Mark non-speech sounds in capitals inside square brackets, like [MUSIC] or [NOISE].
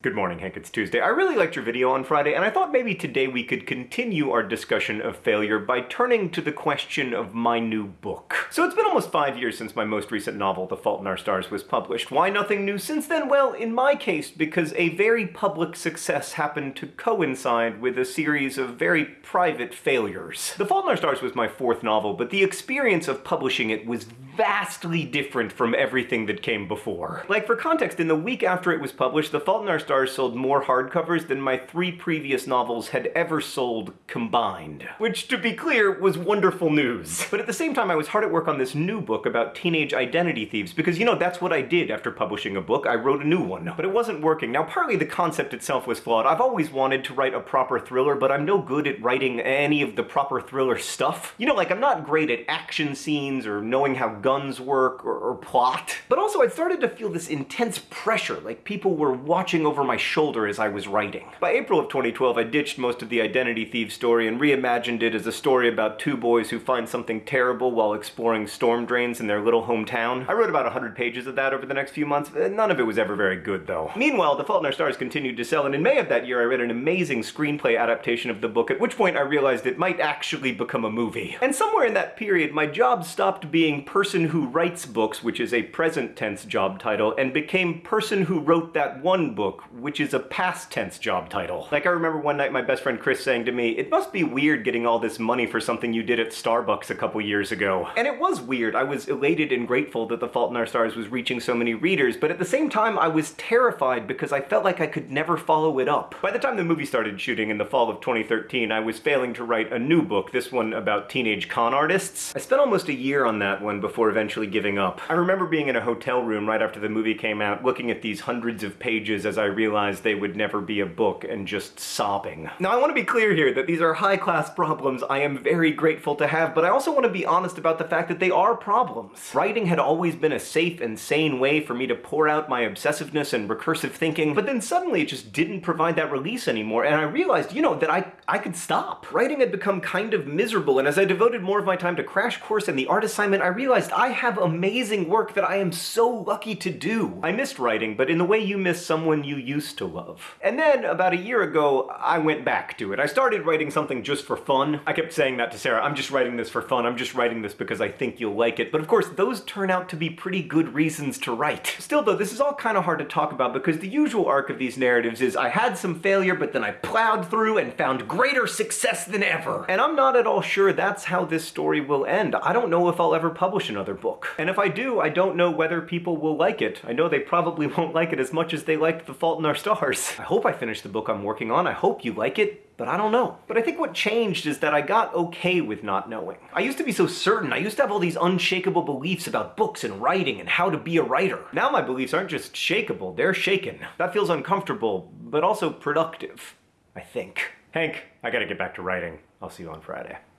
Good morning, Hank. It's Tuesday. I really liked your video on Friday, and I thought maybe today we could continue our discussion of failure by turning to the question of my new book. So it's been almost five years since my most recent novel, The Fault in Our Stars, was published. Why nothing new since then? Well, in my case, because a very public success happened to coincide with a series of very private failures. The Fault in Our Stars was my fourth novel, but the experience of publishing it was vastly different from everything that came before. Like, for context, in the week after it was published, The Fault in Our Stars sold more hardcovers than my three previous novels had ever sold combined. Which, to be clear, was wonderful news. But at the same time, I was hard at work on this new book about teenage identity thieves, because, you know, that's what I did after publishing a book. I wrote a new one. But it wasn't working. Now, partly the concept itself was flawed. I've always wanted to write a proper thriller, but I'm no good at writing any of the proper thriller stuff. You know, like, I'm not great at action scenes or knowing how guns work or, or plot. But also I started to feel this intense pressure, like people were watching over my shoulder as I was writing. By April of 2012 I ditched most of the Identity Thief story and reimagined it as a story about two boys who find something terrible while exploring storm drains in their little hometown. I wrote about 100 pages of that over the next few months, uh, none of it was ever very good though. Meanwhile, The Fault in Our Stars continued to sell, and in May of that year I read an amazing screenplay adaptation of the book, at which point I realized it might actually become a movie. And somewhere in that period, my job stopped being person who writes books, which is a present tense job title, and became person who wrote that one book, which is a past tense job title. Like I remember one night my best friend Chris saying to me, it must be weird getting all this money for something you did at Starbucks a couple years ago. And it was weird. I was elated and grateful that The Fault in Our Stars was reaching so many readers, but at the same time I was terrified because I felt like I could never follow it up. By the time the movie started shooting in the fall of 2013, I was failing to write a new book, this one about teenage con artists. I spent almost a year on that one before eventually giving up. I remember being in a hotel room right after the movie came out, looking at these hundreds of pages as I realized they would never be a book, and just sobbing. Now I want to be clear here that these are high-class problems I am very grateful to have, but I also want to be honest about the fact that they are problems. Writing had always been a safe and sane way for me to pour out my obsessiveness and recursive thinking, but then suddenly it just didn't provide that release anymore, and I realized, you know, that I, I could stop. Writing had become kind of miserable, and as I devoted more of my time to Crash Course and the art assignment, I realized I have amazing work that I am so lucky to do. I missed writing, but in the way you miss someone you used to love. And then, about a year ago, I went back to it. I started writing something just for fun. I kept saying that to Sarah, I'm just writing this for fun, I'm just writing this because I think you'll like it. But of course, those turn out to be pretty good reasons to write. [LAUGHS] Still though, this is all kind of hard to talk about because the usual arc of these narratives is I had some failure, but then I plowed through and found greater success than ever. And I'm not at all sure that's how this story will end. I don't know if I'll ever publish another book. And if I do, I don't know whether people will like it. I know they probably [LAUGHS] won't like it as much as they liked The Fault in Our Stars. I hope I finish the book I'm working on. I hope you like it, but I don't know. But I think what changed is that I got okay with not knowing. I used to be so certain. I used to have all these unshakable beliefs about books and writing and how to be a writer. Now my beliefs aren't just shakable, they're shaken. That feels uncomfortable, but also productive, I think. Hank, I gotta get back to writing. I'll see you on Friday.